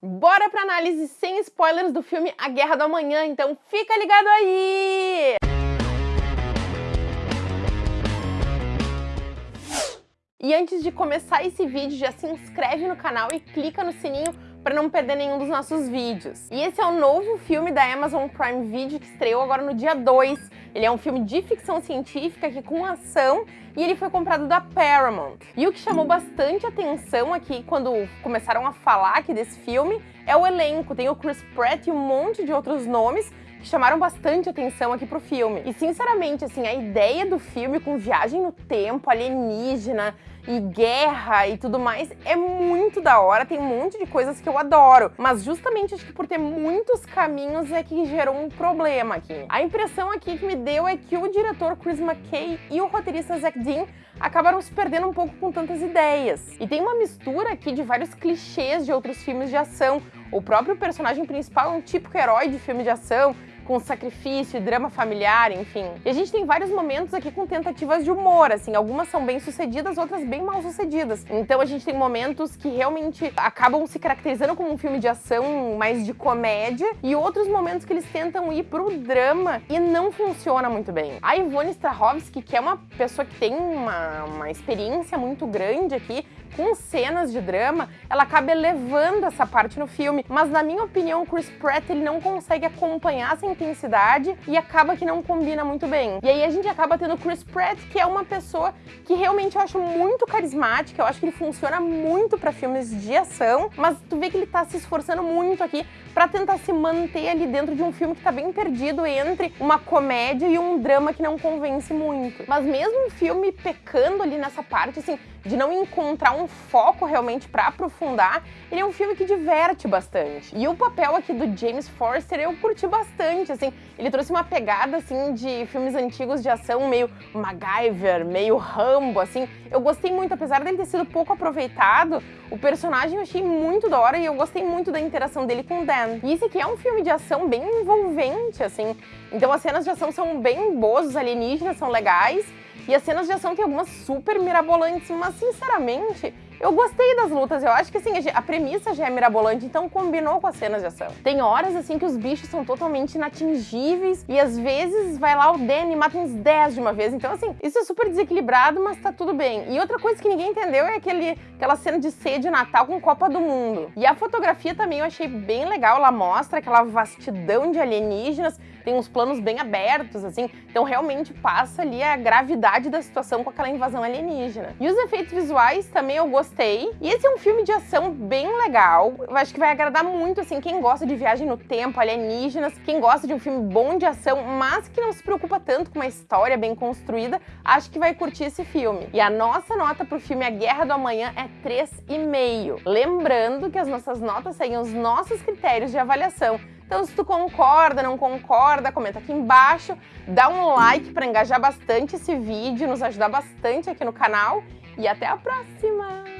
Bora pra análise sem spoilers do filme A Guerra do Amanhã, então fica ligado aí! E antes de começar esse vídeo, já se inscreve no canal e clica no sininho para não perder nenhum dos nossos vídeos. E esse é o novo filme da Amazon Prime Video que estreou agora no dia 2. Ele é um filme de ficção científica aqui com ação e ele foi comprado da Paramount. E o que chamou bastante atenção aqui quando começaram a falar aqui desse filme é o elenco. Tem o Chris Pratt e um monte de outros nomes que chamaram bastante atenção aqui pro filme. E sinceramente, assim, a ideia do filme com viagem no tempo, alienígena, e guerra e tudo mais é muito da hora, tem um monte de coisas que eu adoro, mas justamente acho que por ter muitos caminhos é que gerou um problema aqui. A impressão aqui que me deu é que o diretor Chris McKay e o roteirista Zack Dean acabaram se perdendo um pouco com tantas ideias. E tem uma mistura aqui de vários clichês de outros filmes de ação. O próprio personagem principal é um típico herói de filme de ação, com sacrifício drama familiar, enfim. E a gente tem vários momentos aqui com tentativas de humor, assim, algumas são bem sucedidas, outras bem mal sucedidas. Então a gente tem momentos que realmente acabam se caracterizando como um filme de ação mais de comédia e outros momentos que eles tentam ir pro drama e não funciona muito bem. A Ivone Strahovski, que é uma pessoa que tem uma, uma experiência muito grande aqui, com cenas de drama, ela acaba elevando essa parte no filme. Mas na minha opinião, Chris Pratt ele não consegue acompanhar essa intensidade e acaba que não combina muito bem. E aí a gente acaba tendo Chris Pratt, que é uma pessoa que realmente eu acho muito carismática, eu acho que ele funciona muito para filmes de ação, mas tu vê que ele tá se esforçando muito aqui para tentar se manter ali dentro de um filme que tá bem perdido entre uma comédia e um drama que não convence muito. Mas mesmo o filme pecando ali nessa parte, assim, de não encontrar um foco realmente para aprofundar, ele é um filme que diverte bastante. E o papel aqui do James Forster eu curti bastante, assim, ele trouxe uma pegada, assim, de filmes antigos de ação, meio MacGyver, meio Rambo, assim. Eu gostei muito, apesar dele ter sido pouco aproveitado, o personagem eu achei muito da hora e eu gostei muito da interação dele com o Dan. E esse aqui é um filme de ação bem envolvente, assim, então as cenas de ação são bem boas, os alienígenas são legais, e as cenas de ação tem algumas super mirabolantes, mas sinceramente, eu gostei das lutas, eu acho que assim, a premissa já é mirabolante, então combinou com as cenas de ação. Tem horas assim que os bichos são totalmente inatingíveis e às vezes vai lá o Danny e mata uns 10 de uma vez, então assim, isso é super desequilibrado, mas tá tudo bem. E outra coisa que ninguém entendeu é aquele, aquela cena de ceia de Natal com Copa do Mundo. E a fotografia também eu achei bem legal, ela mostra aquela vastidão de alienígenas, tem uns planos bem abertos, assim, então realmente passa ali a gravidade da situação com aquela invasão alienígena. E os efeitos visuais também eu gostei. E esse é um filme de ação bem legal, eu acho que vai agradar muito, assim, quem gosta de viagem no tempo, alienígenas, quem gosta de um filme bom de ação, mas que não se preocupa tanto com uma história bem construída, acho que vai curtir esse filme. E a nossa nota pro filme A Guerra do Amanhã é 3,5. Lembrando que as nossas notas seguem os nossos critérios de avaliação. Então se tu concorda, não concorda, comenta aqui embaixo, dá um like para engajar bastante esse vídeo, nos ajudar bastante aqui no canal e até a próxima!